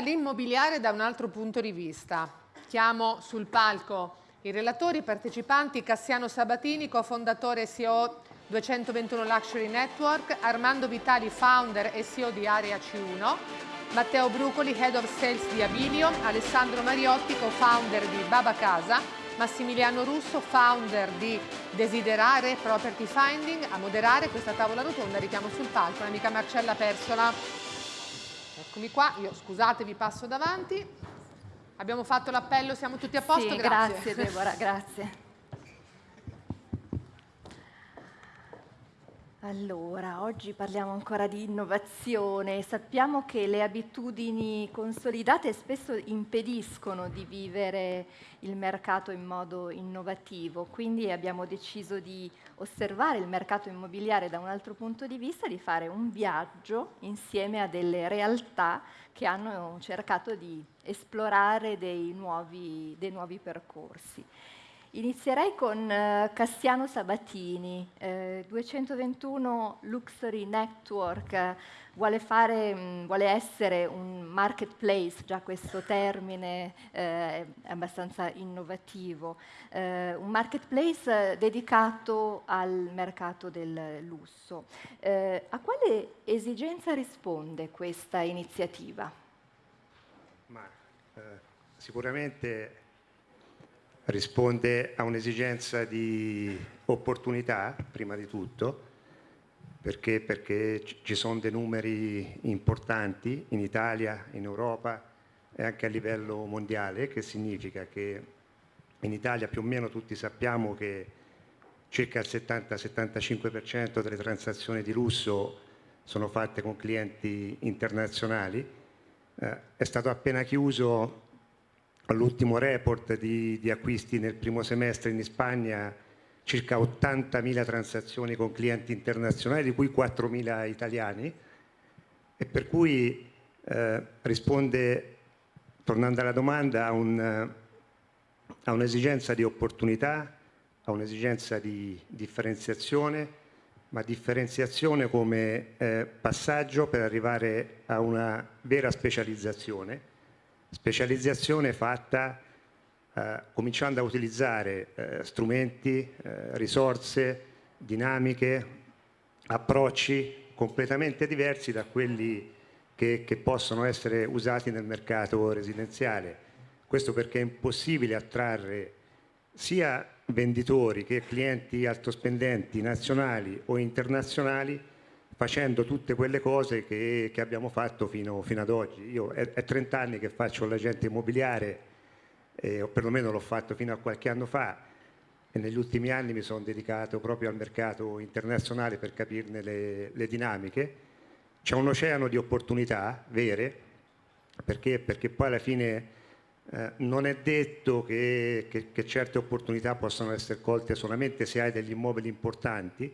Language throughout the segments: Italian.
L'immobiliare da un altro punto di vista. Chiamo sul palco i relatori, i partecipanti, Cassiano Sabatini, cofondatore e CEO 221 Luxury Network, Armando Vitali, founder e CEO di Area C1, Matteo Brucoli, Head of Sales di Abilio, Alessandro Mariotti, co-founder di Baba Casa, Massimiliano Russo, founder di Desiderare Property Finding, a moderare questa tavola rotonda, richiamo sul palco l'amica Marcella Persola. Eccomi qua, io scusate vi passo davanti. Abbiamo fatto l'appello, siamo tutti a posto? Sì, grazie. grazie Deborah, grazie. Allora, oggi parliamo ancora di innovazione. Sappiamo che le abitudini consolidate spesso impediscono di vivere il mercato in modo innovativo, quindi abbiamo deciso di osservare il mercato immobiliare da un altro punto di vista, di fare un viaggio insieme a delle realtà che hanno cercato di esplorare dei nuovi, dei nuovi percorsi. Inizierei con eh, Cassiano Sabatini, eh, 221 Luxury Network, eh, vuole, fare, mh, mm, vuole, essere un marketplace, già questo termine eh, è abbastanza innovativo, eh, un marketplace dedicato al mercato del lusso. A quale esigenza risponde questa iniziativa? Ma, sicuramente risponde a un'esigenza di opportunità, prima di tutto, perché, perché ci sono dei numeri importanti in Italia, in Europa e anche a livello mondiale, che significa che in Italia più o meno tutti sappiamo che circa il 70-75% delle transazioni di lusso sono fatte con clienti internazionali. Eh, è stato appena chiuso all'ultimo report di, di, acquisti nel primo semestre in Spagna circa 80.000 transazioni con clienti internazionali, di cui 4.000 italiani, e per cui eh, risponde, tornando alla domanda, a, un, a un'esigenza di opportunità, a un'esigenza di differenziazione, ma differenziazione come eh, passaggio per arrivare a una vera specializzazione specializzazione fatta eh, cominciando a utilizzare eh, strumenti, eh, risorse, dinamiche, approcci completamente diversi da quelli che, che possono essere usati nel mercato residenziale. Questo perché è impossibile attrarre sia venditori che clienti altospendenti nazionali o internazionali facendo tutte quelle cose che, che abbiamo fatto fino, fino, ad oggi. Io è, è 30 anni che faccio l'agente immobiliare, eh, o perlomeno l'ho fatto fino a qualche anno fa, e negli ultimi anni mi sono dedicato proprio al mercato internazionale per capirne le, le dinamiche. C'è un oceano di opportunità vere, perché, perché poi alla fine eh, non è detto che, che, che certe opportunità possano essere colte solamente se hai degli immobili importanti,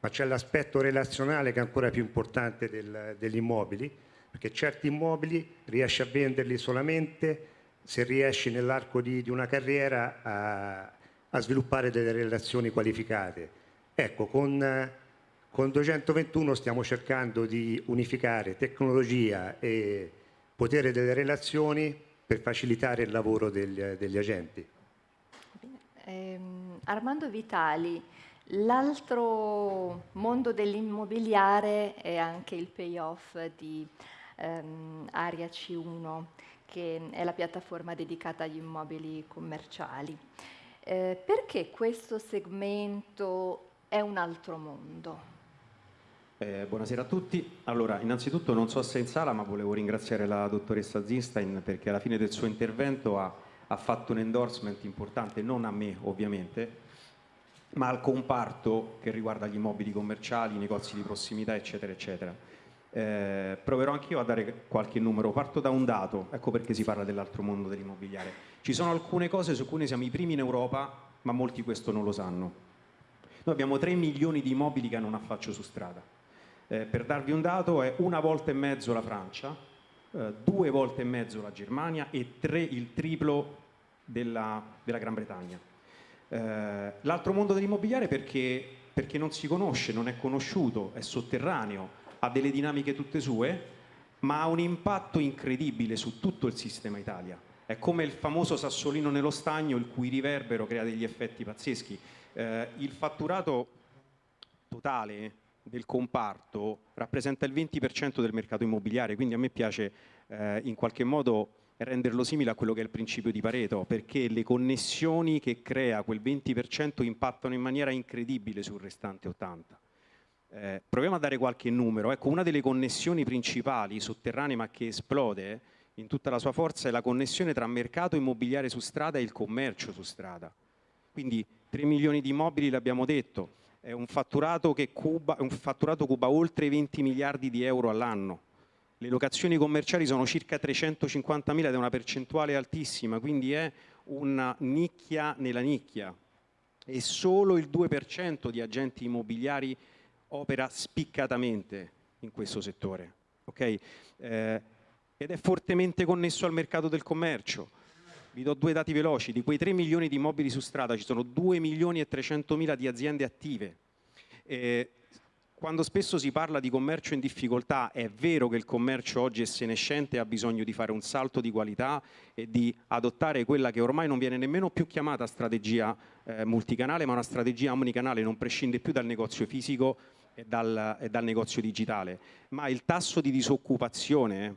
ma c'è l'aspetto relazionale che è ancora più importante del, degli immobili, perché certi immobili riesci a venderli solamente se riesci nell'arco di, di, una carriera a, a, sviluppare delle relazioni qualificate. Ecco, con, con 221 stiamo cercando di unificare tecnologia e potere delle relazioni per facilitare il lavoro degli, degli agenti. Ehm, Armando Vitali, L'altro mondo dell'immobiliare è anche il payoff di ehm, Aria C1, che è la piattaforma dedicata agli immobili commerciali. Eh, perché questo segmento è un altro mondo? Eh, buonasera a tutti. Allora, innanzitutto non so se è in sala, ma volevo ringraziare la dottoressa Zinstein perché alla fine del suo intervento ha, ha fatto un endorsement importante, non a me ovviamente, ma al comparto che riguarda gli immobili commerciali, i negozi di prossimità, eccetera, eccetera. Eh, proverò anch'io a dare qualche numero, parto da un dato, ecco perché si parla dell'altro mondo dell'immobiliare. Ci sono alcune cose su cui noi siamo i primi in Europa, ma molti questo non lo sanno. Noi abbiamo 3 milioni di immobili che hanno un affaccio su strada. Eh, per darvi un dato è una volta e mezzo la Francia, eh, due volte e mezzo la Germania e tre, il triplo della, della Gran Bretagna. Eh, l'altro mondo dell'immobiliare perché, perché non si conosce, non è conosciuto, è sotterraneo, ha delle dinamiche tutte sue ma ha un impatto incredibile su tutto il sistema Italia. È come il famoso sassolino nello stagno, il cui riverbero crea degli effetti pazzeschi. Eh, il fatturato totale del comparto rappresenta il 20% del mercato immobiliare, quindi a me piace eh, in qualche modo renderlo simile a quello che è il principio di Pareto, perché le connessioni che crea quel 20% impattano in maniera incredibile sul restante 80%. Eh, proviamo a dare qualche numero. Ecco, una delle connessioni principali sotterranee ma che esplode in tutta la sua forza è la connessione tra mercato immobiliare su strada e il commercio su strada. Quindi 3 milioni di immobili, l'abbiamo detto, è un fatturato che cuba, un fatturato cuba oltre 20 miliardi di euro all'anno. Le locazioni commerciali sono circa 350 mila ed è una percentuale altissima, quindi è una nicchia nella nicchia. E solo il 2% di agenti immobiliari opera spiccatamente in questo settore. Okay? Eh, ed è fortemente connesso al mercato del commercio. Vi do due dati veloci, di quei 3 milioni di immobili su strada ci sono 2 milioni e 300 mila di aziende attive. Eh, quando spesso si parla di commercio in difficoltà, è vero che il commercio oggi è senescente e ha bisogno di fare un salto di qualità e di adottare quella che ormai non viene nemmeno più chiamata strategia eh, multicanale, ma una strategia omnicanale, non prescinde più dal negozio fisico e dal, e dal negozio digitale. Ma il tasso di disoccupazione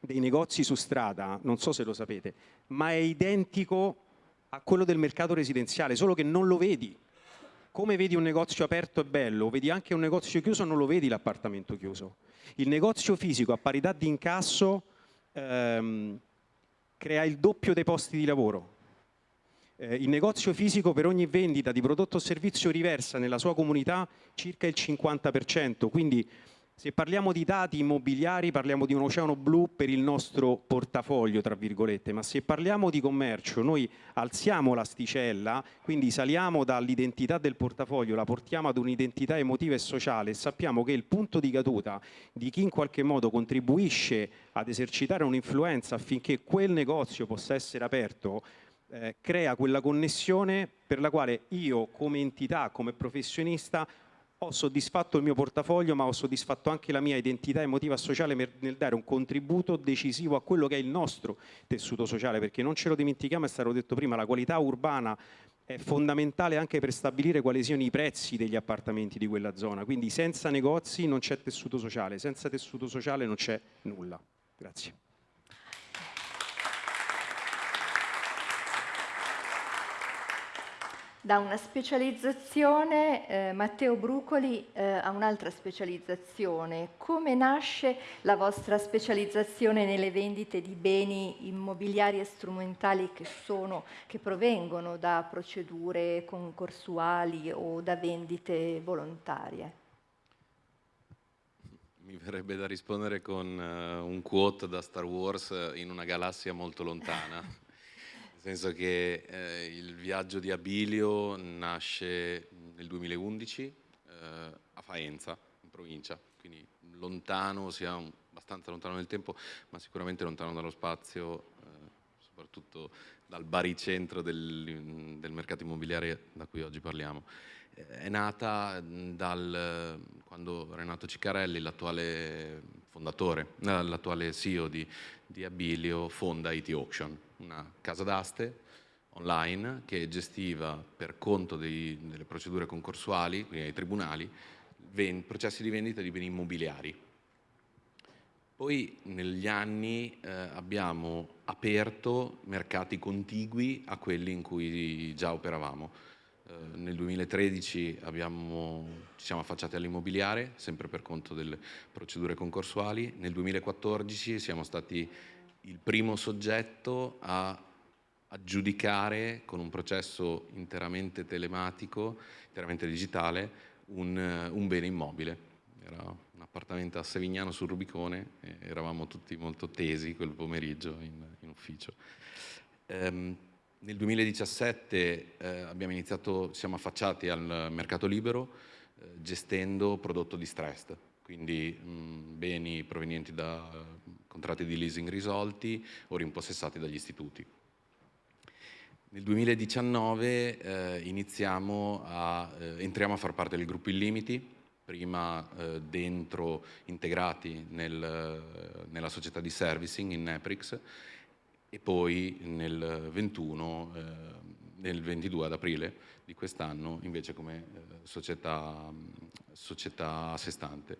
dei negozi su strada, non so se lo sapete, ma è identico a quello del mercato residenziale, solo che non lo vedi. Come vedi un negozio aperto e bello, vedi anche un negozio chiuso, non lo vedi l'appartamento chiuso. Il negozio fisico a parità di incasso ehm, crea il doppio dei posti di lavoro. Eh, il negozio fisico per ogni vendita di prodotto o servizio riversa nella sua comunità circa il 50%, quindi se parliamo di dati immobiliari parliamo di un oceano blu per il nostro portafoglio, tra virgolette, ma se parliamo di commercio noi alziamo l'asticella, quindi saliamo dall'identità del portafoglio, la portiamo ad un'identità emotiva e sociale e sappiamo che il punto di caduta di chi in qualche modo contribuisce ad esercitare un'influenza affinché quel negozio possa essere aperto eh, crea quella connessione per la quale io come entità, come professionista ho soddisfatto il mio portafoglio ma ho soddisfatto anche la mia identità emotiva sociale nel dare un contributo decisivo a quello che è il nostro tessuto sociale perché non ce lo dimentichiamo, è stato detto prima, la qualità urbana è fondamentale anche per stabilire quali siano i prezzi degli appartamenti di quella zona, quindi senza negozi non c'è tessuto sociale, senza tessuto sociale non c'è nulla. Grazie. Da una specializzazione, eh, Matteo Brucoli eh, a un'altra specializzazione. Come nasce la vostra specializzazione nelle vendite di beni immobiliari e strumentali che, sono, che provengono da procedure concorsuali o da vendite volontarie? Mi verrebbe da rispondere con uh, un quote da Star Wars in una galassia molto lontana senso che eh, il viaggio di Abilio nasce nel 2011 eh, a Faenza, in provincia, quindi lontano, sia abbastanza lontano nel tempo, ma sicuramente lontano dallo spazio, eh, soprattutto dal baricentro del, del mercato immobiliare da cui oggi parliamo. È nata dal, quando Renato Ciccarelli, l'attuale fondatore, eh, l'attuale CEO di, di Abilio, fonda IT Auction, una casa d'aste online che gestiva per conto dei, delle procedure concorsuali, quindi ai tribunali, processi di vendita di beni immobiliari. Poi negli anni eh, abbiamo aperto mercati contigui a quelli in cui già operavamo eh, nel 2013 abbiamo, ci siamo affacciati all'immobiliare, sempre per conto delle procedure concorsuali. Nel 2014 siamo stati il primo soggetto a aggiudicare con un processo interamente telematico, interamente digitale, un, un bene immobile. Era un appartamento a Sevignano sul Rubicone eravamo tutti molto tesi quel pomeriggio in, in ufficio. Um, nel 2017 eh, abbiamo iniziato, siamo affacciati al mercato libero eh, gestendo prodotto distressed, quindi mh, beni provenienti da contratti di leasing risolti o rimpossessati dagli istituti. Nel 2019 eh, iniziamo a, eh, entriamo a far parte del gruppo Illimiti, prima eh, dentro, integrati nel, nella società di servicing in Neprix e poi nel 21, eh, nel 22 ad aprile di quest'anno invece come eh, società, società a sé stante.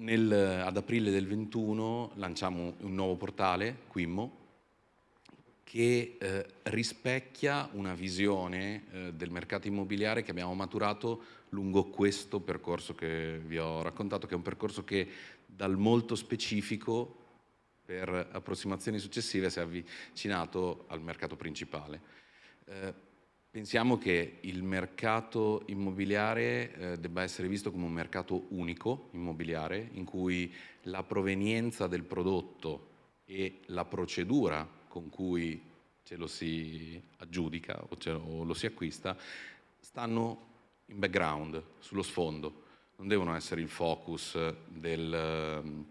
Nel, ad aprile del 21 lanciamo un nuovo portale, Quimmo, che eh, rispecchia una visione eh, del mercato immobiliare che abbiamo maturato lungo questo percorso che vi ho raccontato, che è un percorso che dal molto specifico per approssimazioni successive si è avvicinato al mercato principale. Eh, pensiamo che il mercato immobiliare eh, debba essere visto come un mercato unico immobiliare in cui la provenienza del prodotto e la procedura con cui ce lo si aggiudica o, lo, o lo si acquista stanno in background, sullo sfondo, non devono essere il focus del,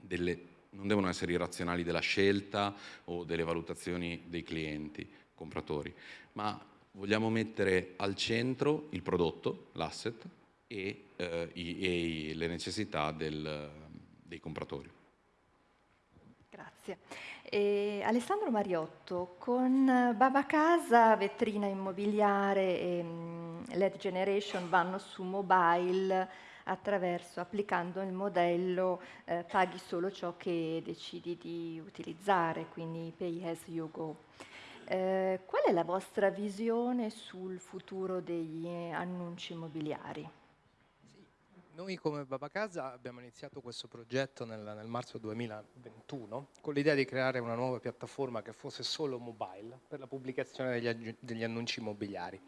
delle, non devono essere i razionali della scelta o delle valutazioni dei clienti, compratori, ma vogliamo mettere al centro il prodotto, l'asset e, eh, i, e, le necessità del, dei compratori. Grazie. E Alessandro Mariotto, con Baba Casa, vetrina immobiliare e mm, LED Generation vanno su mobile attraverso, applicando il modello eh, paghi solo ciò che decidi di utilizzare, quindi pay as you go. Eh, qual è la vostra visione sul futuro degli annunci immobiliari? Noi come Babacasa abbiamo iniziato questo progetto nel, nel, marzo 2021 con l'idea di creare una nuova piattaforma che fosse solo mobile per la pubblicazione degli, degli annunci immobiliari,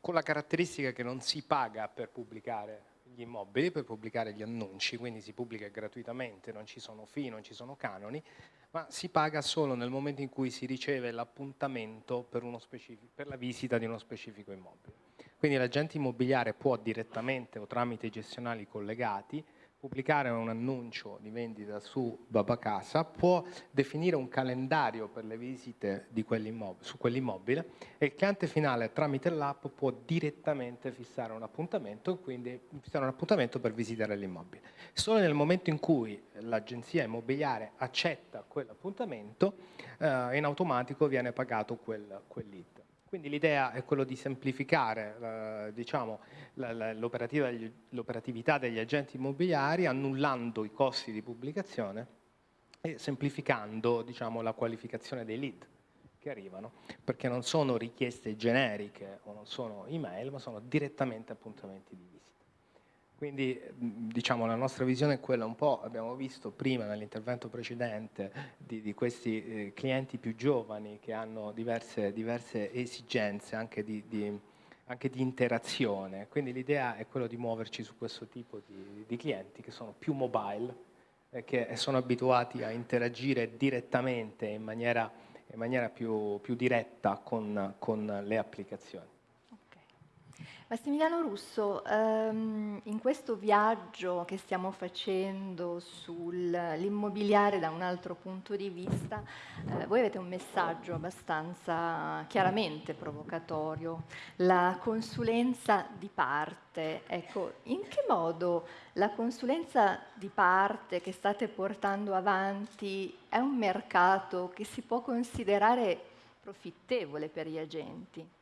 con la caratteristica che non si paga per pubblicare gli immobili, per pubblicare gli annunci, quindi si pubblica gratuitamente, non ci sono fee, non ci sono canoni, ma si paga solo nel momento in cui si riceve l'appuntamento per, per la visita di uno specifico immobile. Quindi l'agente immobiliare può direttamente o tramite i gestionali collegati pubblicare un annuncio di vendita su Babacasa, può definire un calendario per le visite su quell'immobile e il cliente finale tramite l'app può direttamente fissare un appuntamento, quindi fissare un appuntamento per visitare l'immobile. Solo nel momento in cui l'agenzia immobiliare accetta quell'appuntamento, eh, in automatico viene pagato quel, quel lead. Quindi l'idea è quello di semplificare eh, diciamo, l'operatività degli agenti immobiliari annullando i costi di pubblicazione e semplificando diciamo, la qualificazione dei lead che arrivano, perché non sono richieste generiche o non sono email, ma sono direttamente appuntamenti di visita. Quindi diciamo, la nostra visione è quella un po', abbiamo visto prima nell'intervento precedente, di, di questi eh, clienti più giovani che hanno diverse, diverse esigenze anche di, di, anche di, interazione. Quindi l'idea è quella di muoverci su questo tipo di, clienti che sono più mobile e che sono abituati a interagire direttamente in maniera, in maniera più, più diretta con, con le applicazioni. Massimiliano Russo, ehm, in questo viaggio che stiamo facendo sull'immobiliare da un altro punto di vista, eh, voi avete un messaggio abbastanza chiaramente provocatorio, la consulenza di parte. Ecco, in che modo la consulenza di parte che state portando avanti è un mercato che si può considerare profittevole per gli agenti?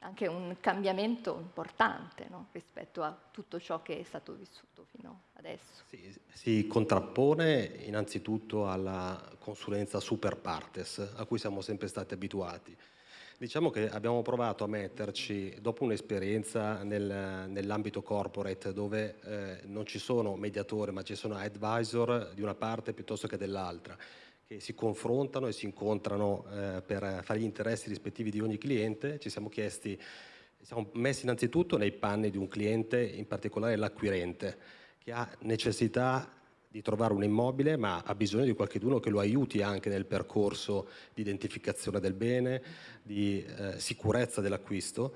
Anche un cambiamento importante no? rispetto a tutto ciò che è stato vissuto fino adesso. Sì, si contrappone innanzitutto alla consulenza super partes a cui siamo sempre stati abituati. Diciamo che abbiamo provato a metterci, dopo un'esperienza nel, nell'ambito corporate dove eh, non ci sono mediatori ma ci sono advisor di una parte piuttosto che dell'altra, che si confrontano e si incontrano eh, per fare gli interessi rispettivi di ogni cliente, ci siamo chiesti, siamo messi innanzitutto nei panni di un cliente, in particolare l'acquirente, che ha necessità di trovare un immobile ma ha bisogno di qualcuno che lo aiuti anche nel percorso di identificazione del bene, di eh, sicurezza dell'acquisto.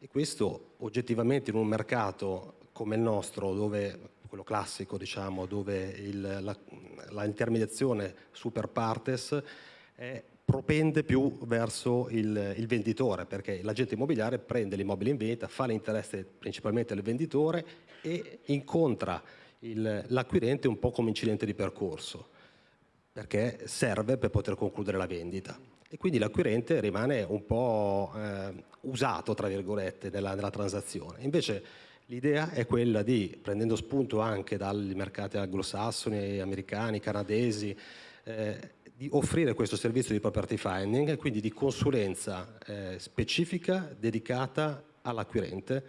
E questo oggettivamente in un mercato come il nostro dove quello classico, diciamo, dove il, la, la, intermediazione super partes è propende più verso il, il venditore, perché l'agente immobiliare prende l'immobile in vendita, fa l'interesse principalmente del venditore e incontra l'acquirente un po' come incidente di percorso, perché serve per poter concludere la vendita. E quindi l'acquirente rimane un po' eh, usato, tra virgolette, nella, nella transazione. Invece l'idea è quella di, prendendo spunto anche dai mercati anglosassoni, americani, canadesi, eh, di offrire questo servizio di property finding quindi di consulenza eh, specifica dedicata all'acquirente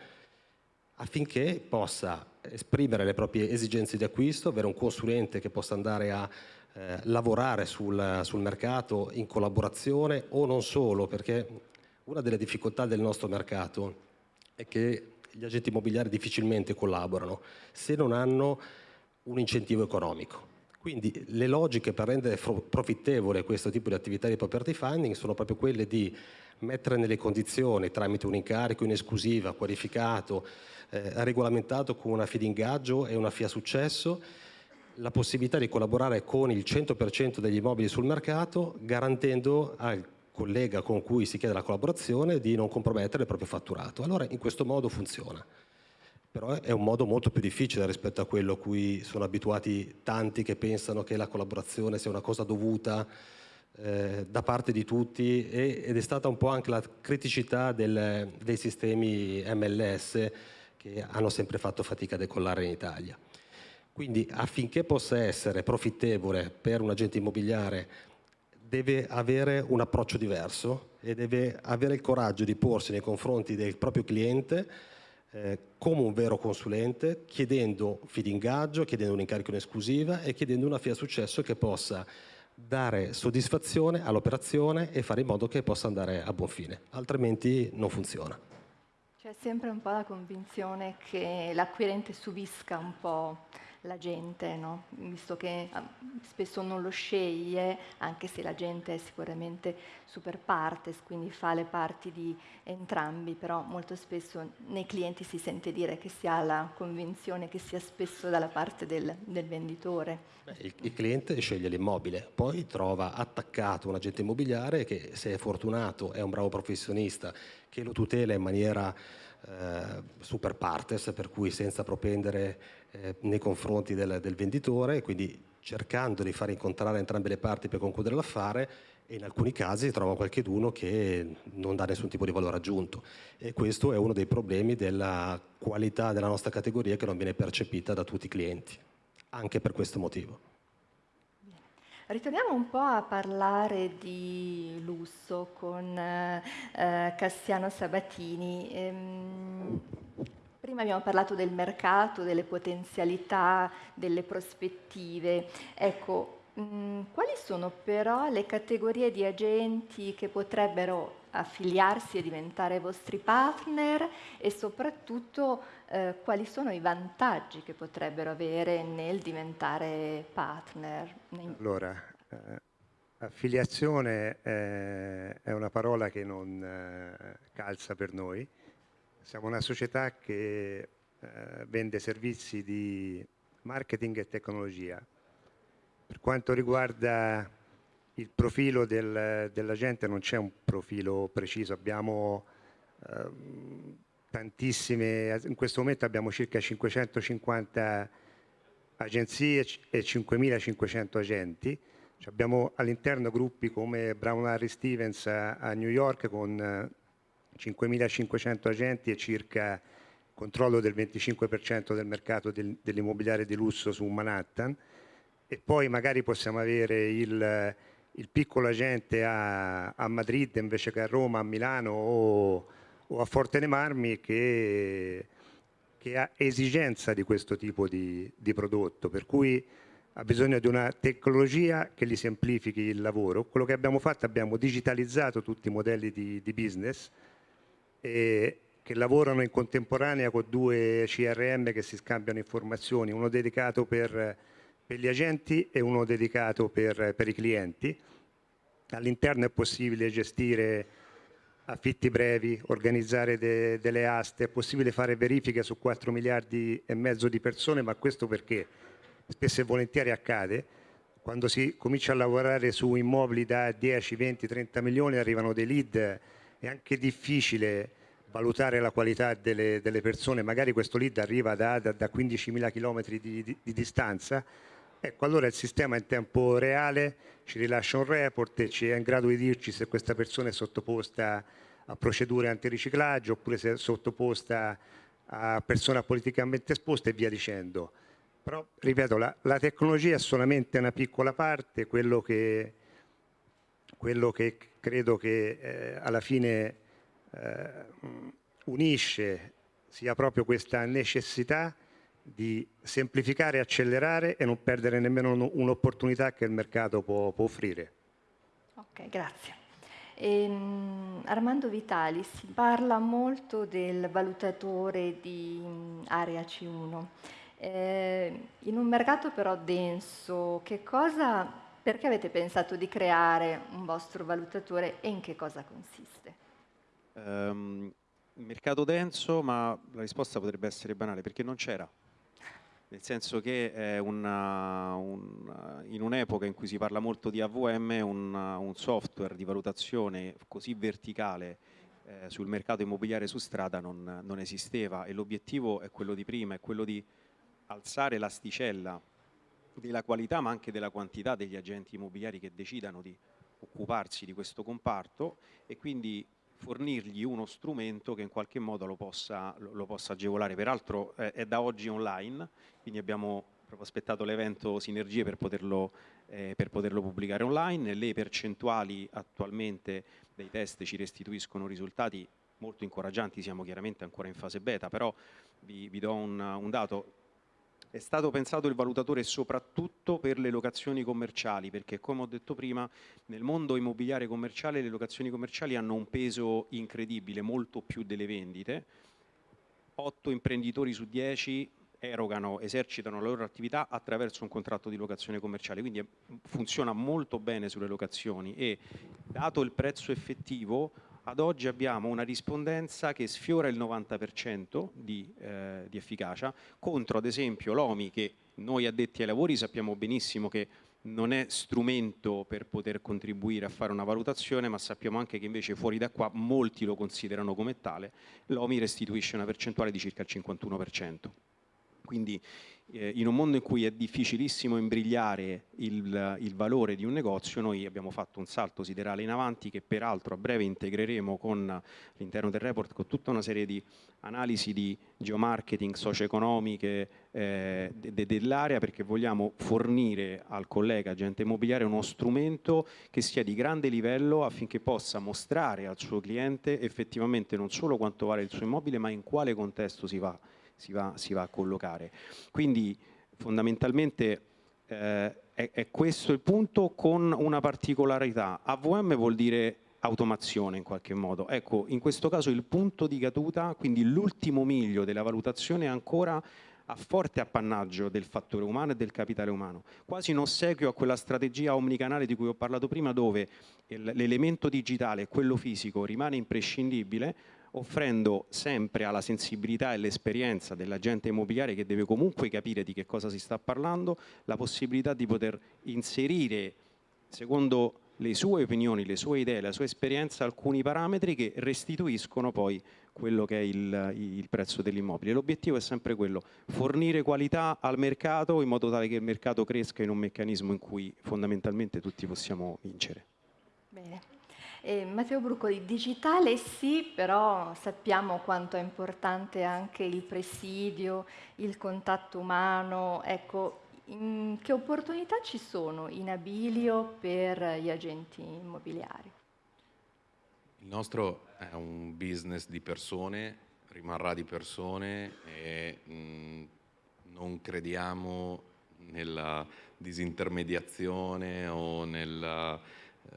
affinché possa esprimere le proprie esigenze di acquisto, avere un consulente che possa andare a eh, lavorare sul, sul mercato in collaborazione o non solo, perché una delle difficoltà del nostro mercato è che gli agenti immobiliari difficilmente collaborano se non hanno un incentivo economico. Quindi le logiche per rendere profittevole questo tipo di attività di property funding sono proprio quelle di mettere nelle condizioni tramite un incarico in esclusiva, qualificato, eh, regolamentato con una fee di ingaggio e una fee a successo, la possibilità di collaborare con il 100% degli immobili sul mercato garantendo al collega con cui si chiede la collaborazione di non compromettere il proprio fatturato. Allora in questo modo funziona però è un modo molto più difficile rispetto a quello a cui sono abituati tanti che pensano che la collaborazione sia una cosa dovuta eh, da parte di tutti e, ed è stata un po' anche la criticità del, dei sistemi MLS che hanno sempre fatto fatica a decollare in Italia. Quindi affinché possa essere profittevole per un agente immobiliare deve avere un approccio diverso e deve avere il coraggio di porsi nei confronti del proprio cliente eh, come un vero consulente, chiedendo fee ingaggio, chiedendo un incarico in esclusiva e chiedendo una fee a successo che possa dare soddisfazione all'operazione e fare in modo che possa andare a buon fine, altrimenti non funziona. C'è sempre un po' la convinzione che l'acquirente subisca un po' la gente, no? visto che ah, spesso non lo sceglie, anche se la gente è sicuramente super partes, quindi fa le parti di entrambi, però molto spesso nei clienti si sente dire che si ha la convinzione che sia spesso dalla parte del, del venditore. Beh, il, il, cliente sceglie l'immobile, poi trova attaccato un agente immobiliare che se è fortunato è un bravo professionista che lo tutela in maniera eh, super partes, per cui senza propendere eh, nei confronti del, del venditore, quindi cercando di far incontrare entrambe le parti per concludere l'affare e in alcuni casi trova qualcheduno che non dà nessun tipo di valore aggiunto e questo è uno dei problemi della qualità della nostra categoria che non viene percepita da tutti i clienti, anche per questo motivo. Ritorniamo un po' a parlare di lusso con eh, Cassiano Sabatini. Ehm, prima abbiamo parlato del mercato, delle potenzialità, delle prospettive. Ecco, mh, mm, quali sono però le categorie di agenti che potrebbero affiliarsi e diventare vostri partner e soprattutto eh, quali sono i vantaggi che potrebbero avere nel diventare partner? Allora, eh, affiliazione eh, è una parola che non eh, calza per noi. Siamo una società che eh, vende servizi di marketing e tecnologia. Per quanto riguarda il profilo del, della non c'è un profilo preciso, abbiamo ehm, tantissime, in questo momento abbiamo circa 550 agenzie e 5.500 agenti. Abbiamo all'interno gruppi come Brown Harry Stevens a, New York con 5.500 eh, agenti e circa controllo del 25% del mercato del, dell'immobiliare di lusso su Manhattan e poi magari possiamo avere il, il piccolo agente a, a, Madrid invece che a Roma, a Milano o o a Forte dei Marmi che, che, ha esigenza di questo tipo di, di prodotto, per cui ha bisogno di una tecnologia che gli semplifichi il lavoro. Quello che abbiamo fatto, abbiamo digitalizzato tutti i modelli di, di business e, che lavorano in contemporanea con due CRM che si scambiano informazioni, uno dedicato per, per gli agenti e uno dedicato per, per i clienti. All'interno è possibile gestire affitti brevi, organizzare de, delle aste, è possibile fare verifiche su 4 miliardi e mezzo di persone, ma questo perché? Spesso e volentieri accade, quando si comincia a lavorare su immobili da 10, 20, 30 milioni arrivano dei lead, è anche difficile valutare la qualità delle, delle persone, magari questo lead arriva da, da, da 15.000 km di, di, di, distanza, ecco allora il sistema in tempo reale ci rilascia un report e ci è in grado di dirci se questa persona è sottoposta a procedure antiriciclaggio oppure se è sottoposta a persona politicamente esposta e via dicendo. Però, ripeto, la, la tecnologia è solamente una piccola parte, quello che, quello che credo che eh, alla fine eh, unisce sia proprio questa necessità di semplificare, accelerare e non perdere nemmeno un'opportunità che il mercato può, può offrire. Ok, grazie. Ehm, Armando Vitali, si parla molto del valutatore di area C1. Eh, in un mercato però denso, che cosa, perché avete pensato di creare un vostro valutatore e in che cosa consiste? Um, mercato denso, ma la risposta potrebbe essere banale, perché non c'era. Nel senso che una, un, in un'epoca in cui si parla molto di AVM, un, un software di valutazione così verticale eh, sul mercato immobiliare su strada non, non esisteva. E l'obiettivo è quello di prima, è quello di alzare l'asticella della qualità ma anche della quantità degli agenti immobiliari che decidano di occuparsi di questo comparto. E quindi fornirgli uno strumento che in qualche modo lo possa, lo possa agevolare. Peraltro eh, è da oggi online, quindi abbiamo proprio aspettato l'evento Sinergie per poterlo, eh, per poterlo pubblicare online. Le percentuali attualmente dei test ci restituiscono risultati molto incoraggianti, siamo chiaramente ancora in fase beta, però vi, vi do un, un dato, è stato pensato il valutatore soprattutto per le locazioni commerciali, perché come ho detto prima, nel mondo immobiliare commerciale le locazioni commerciali hanno un peso incredibile, molto più delle vendite. 8 imprenditori su 10 erogano, esercitano la loro attività attraverso un contratto di locazione commerciale, quindi funziona molto bene sulle locazioni e dato il prezzo effettivo ad oggi abbiamo una rispondenza che sfiora il 90% di, eh, di efficacia contro ad esempio l'OMI che noi addetti ai lavori sappiamo benissimo che non è strumento per poter contribuire a fare una valutazione, ma sappiamo anche che invece fuori da qua molti lo considerano come tale, l'OMI restituisce una percentuale di circa il 51%. Quindi eh, in un mondo in cui è difficilissimo imbrigliare il, il, valore di un negozio, noi abbiamo fatto un salto siderale in avanti che peraltro a breve integreremo con all'interno del report con tutta una serie di analisi di geomarketing socio-economiche eh, de, de, dell'area perché vogliamo fornire al collega agente immobiliare uno strumento che sia di grande livello affinché possa mostrare al suo cliente effettivamente non solo quanto vale il suo immobile ma in quale contesto si va si va, si va a collocare. Quindi fondamentalmente eh, è, è questo il punto con una particolarità. AVM vuol dire automazione in qualche modo. Ecco, in questo caso il punto di caduta, quindi l'ultimo miglio della valutazione è ancora a forte appannaggio del fattore umano e del capitale umano, quasi in ossequio a quella strategia omnicanale di cui ho parlato prima dove l'elemento digitale e quello fisico rimane imprescindibile, offrendo sempre alla sensibilità e all'esperienza dell'agente immobiliare che deve comunque capire di che cosa si sta parlando, la possibilità di poter inserire, secondo le sue opinioni, le sue idee, la sua esperienza, alcuni parametri che restituiscono poi quello che è il, il prezzo dell'immobile. L'obiettivo è sempre quello, fornire qualità al mercato in modo tale che il mercato cresca in un meccanismo in cui fondamentalmente tutti possiamo vincere. Bene. Eh, Matteo Bruccoli, digitale sì, però sappiamo quanto è importante anche il presidio, il contatto umano. Ecco, che opportunità ci sono in abilio per gli agenti immobiliari? Il nostro è un business di persone, rimarrà di persone e mh, non crediamo nella disintermediazione o nella...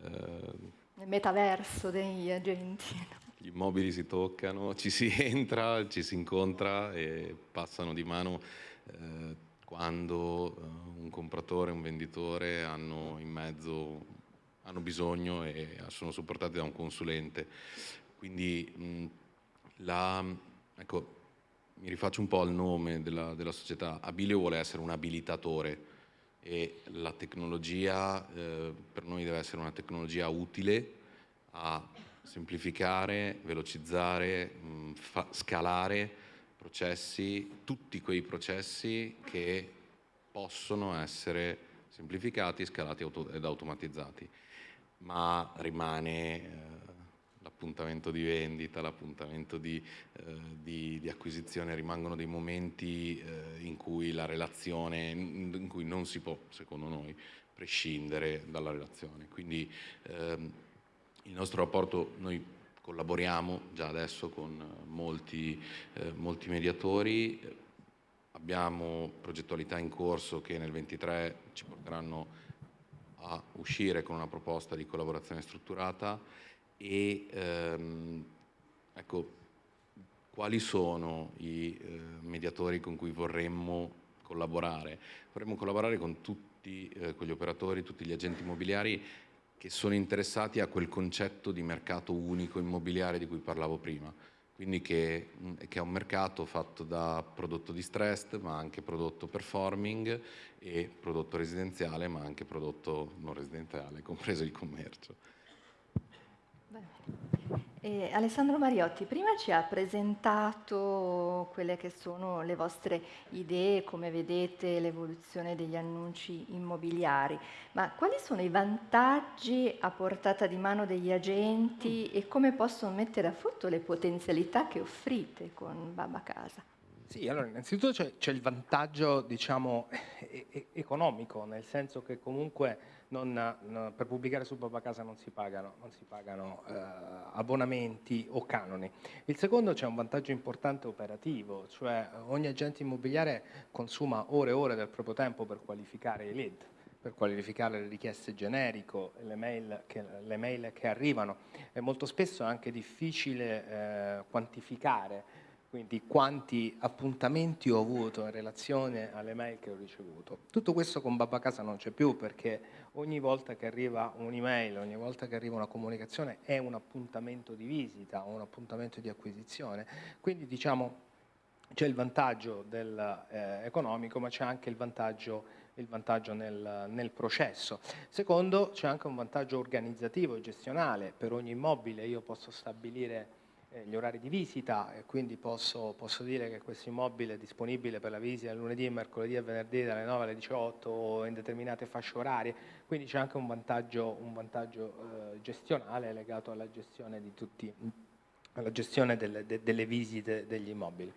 Eh, metaverso degli agenti. Gli immobili si toccano, ci si entra, ci si incontra e passano di mano eh, quando eh, un compratore un venditore hanno in mezzo hanno bisogno e sono supportati da un consulente. Quindi mh, la, ecco, mi rifaccio un po' al nome della, della società. Abilio vuole essere un abilitatore e la tecnologia eh, per noi deve essere una tecnologia utile a semplificare, velocizzare, mh, scalare processi, tutti quei processi che possono essere semplificati, scalati ed automatizzati, ma rimane eh, l'appuntamento di vendita, l'appuntamento di, eh, di, di, acquisizione, rimangono dei momenti eh, in cui la relazione, in cui non si può, secondo noi, prescindere dalla relazione. Quindi ehm, il nostro rapporto, noi collaboriamo già adesso con molti, eh, molti mediatori, abbiamo progettualità in corso che nel 23 ci porteranno a uscire con una proposta di collaborazione strutturata e ehm, ecco, quali sono i eh, mediatori con cui vorremmo collaborare? Vorremmo collaborare con tutti eh, quegli operatori, tutti gli agenti immobiliari che sono interessati a quel concetto di mercato unico immobiliare di cui parlavo prima. Quindi che, che è un mercato fatto da prodotto distressed, ma anche prodotto performing e prodotto residenziale, ma anche prodotto non residenziale, compreso il commercio. Eh, Alessandro Mariotti, prima ci ha presentato quelle che sono le vostre idee, come vedete l'evoluzione degli annunci immobiliari, ma quali sono i vantaggi a portata di mano degli agenti e come possono mettere a frutto le potenzialità che offrite con Baba Casa? Sì, allora innanzitutto c'è, il vantaggio diciamo, economico, nel senso che comunque non, no, per pubblicare su Babacasa non si pagano, non si pagano eh, abbonamenti o canoni. Il secondo c'è un vantaggio importante operativo, cioè ogni agente immobiliare consuma ore e ore del proprio tempo per qualificare i lead per qualificare le richieste generico, le mail che, le mail che arrivano. E molto spesso è anche difficile eh, quantificare quindi quanti appuntamenti ho avuto in relazione alle mail che ho ricevuto. Tutto questo con Babacasa non c'è più perché ogni volta che arriva un'email, ogni volta che arriva una comunicazione è un appuntamento di visita, un appuntamento di acquisizione. Quindi diciamo c'è il vantaggio del, eh, economico ma c'è anche il vantaggio, il vantaggio nel, nel, processo. Secondo c'è anche un vantaggio organizzativo e gestionale, per ogni immobile io posso stabilire gli orari di visita e quindi posso, posso, dire che questo immobile è disponibile per la visita lunedì, mercoledì e venerdì dalle 9 alle 18 o in determinate fasce orarie, quindi c'è anche un vantaggio, un vantaggio eh, gestionale legato alla gestione, tutti, alla gestione delle, de, delle, visite degli immobili.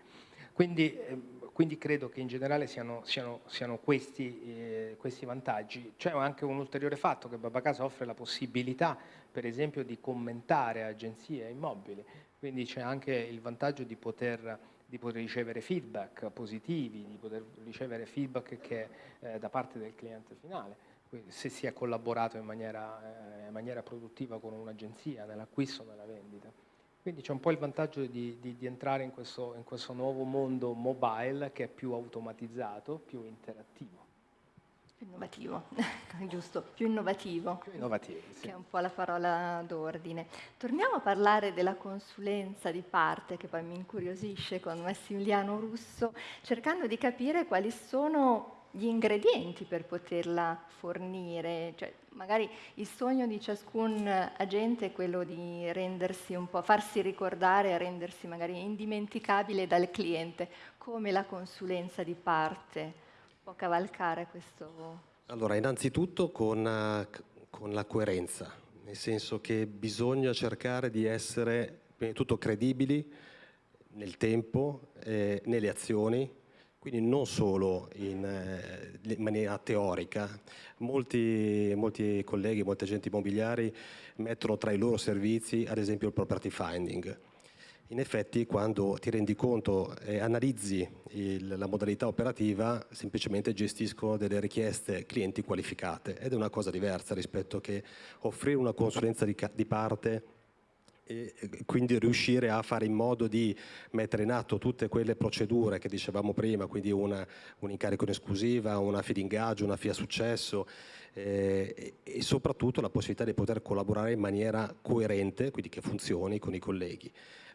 Quindi, eh, quindi, credo che in generale siano, siano, siano questi, eh, questi, vantaggi. C'è anche un ulteriore fatto che Babacasa offre la possibilità, per esempio, di commentare agenzie e immobili quindi c'è anche il vantaggio di poter, di poter, ricevere feedback positivi, di poter ricevere feedback che, eh, da parte del cliente finale. Quindi se si è collaborato in maniera, eh, in maniera produttiva con un'agenzia nell'acquisto o nella vendita. Quindi c'è un po' il vantaggio di, di, di entrare in questo, in questo nuovo mondo mobile che è più automatizzato, più interattivo. Più innovativo, giusto, più innovativo. Più innovativo, sì. Che è un po' la parola d'ordine. Torniamo a parlare della consulenza di parte, che poi mi incuriosisce con Massimiliano Russo, cercando di capire quali sono gli ingredienti per poterla fornire. Cioè, magari il sogno di ciascun agente è quello di rendersi un po', farsi ricordare e rendersi magari indimenticabile dal cliente, come la consulenza di parte può cavalcare questo? Allora, innanzitutto con, eh, con la coerenza, nel senso che bisogna cercare di essere prima di tutto credibili nel tempo, eh, nelle azioni, quindi non solo in, eh, in maniera teorica. Molti, molti, colleghi, molti agenti immobiliari mettono tra i loro servizi ad esempio il property finding in effetti quando ti rendi conto e analizzi il, la modalità operativa semplicemente gestiscono delle richieste clienti qualificate ed è una cosa diversa rispetto che offrire una consulenza di, di parte e quindi riuscire a fare in modo di mettere in atto tutte quelle procedure che dicevamo prima, quindi una, un incarico in esclusiva, una fee d'ingaggio, una fee a successo eh, e soprattutto la possibilità di poter collaborare in maniera coerente, quindi che funzioni con i colleghi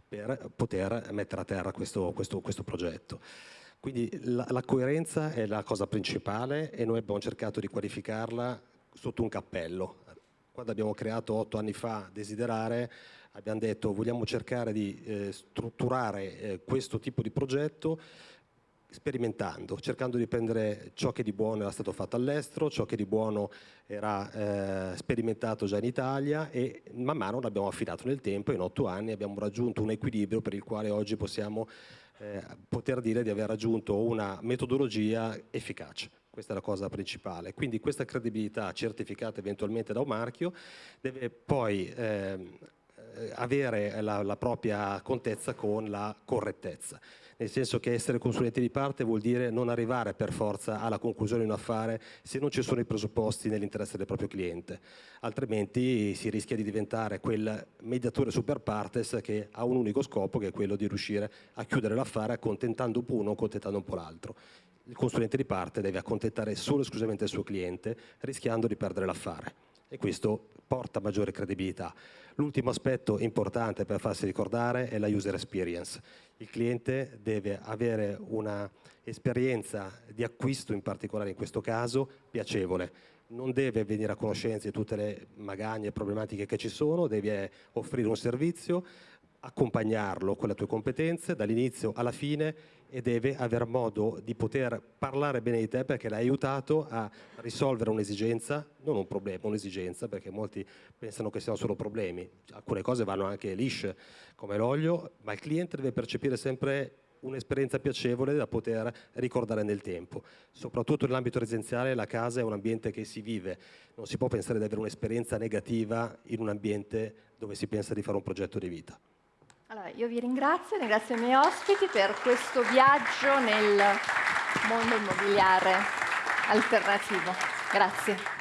per poter mettere a terra questo, questo, questo progetto. Quindi la, la coerenza è la cosa principale e noi abbiamo cercato di qualificarla sotto un cappello. Quando abbiamo creato otto anni fa Desiderare, abbiamo detto vogliamo cercare di eh, strutturare eh, questo tipo di progetto sperimentando, cercando di prendere ciò che di buono era stato fatto all'estero, ciò che di buono era eh, sperimentato già in Italia e man mano l'abbiamo affidato nel tempo in otto anni abbiamo raggiunto un equilibrio per il quale oggi possiamo eh, poter dire di aver raggiunto una metodologia efficace. Questa è la cosa principale. Quindi questa credibilità certificata eventualmente da un marchio deve poi eh, avere la, la propria contezza con la correttezza nel senso che essere consulente di parte vuol dire non arrivare per forza alla conclusione di un affare se non ci sono i presupposti nell'interesse del proprio cliente, altrimenti si rischia di diventare quel mediatore super partes che ha un unico scopo che è quello di riuscire a chiudere l'affare accontentando un po' uno, accontentando un po' l'altro. Il consulente di parte deve accontentare solo e esclusivamente il suo cliente rischiando di perdere l'affare e questo porta maggiore credibilità. L'ultimo aspetto importante per farsi ricordare è la user experience. Il cliente deve avere un'esperienza di acquisto, in particolare in questo caso, piacevole. Non deve venire a conoscenza di tutte le magagne e problematiche che ci sono, deve offrire un servizio, accompagnarlo con le tue competenze dall'inizio alla fine e deve aver modo di poter parlare bene di te perché l'hai aiutato a risolvere un'esigenza, non un problema, un'esigenza, perché molti pensano che siano solo problemi. Alcune cose vanno anche lisce, come l'olio, ma il cliente deve percepire sempre un'esperienza piacevole da poter ricordare nel tempo. Soprattutto nell'ambito residenziale la casa è un ambiente che si vive, non si può pensare di avere un'esperienza negativa in un ambiente dove si pensa di fare un progetto di vita. Allora, io vi ringrazio, ringrazio i miei ospiti per questo viaggio nel mondo immobiliare alternativo. Grazie.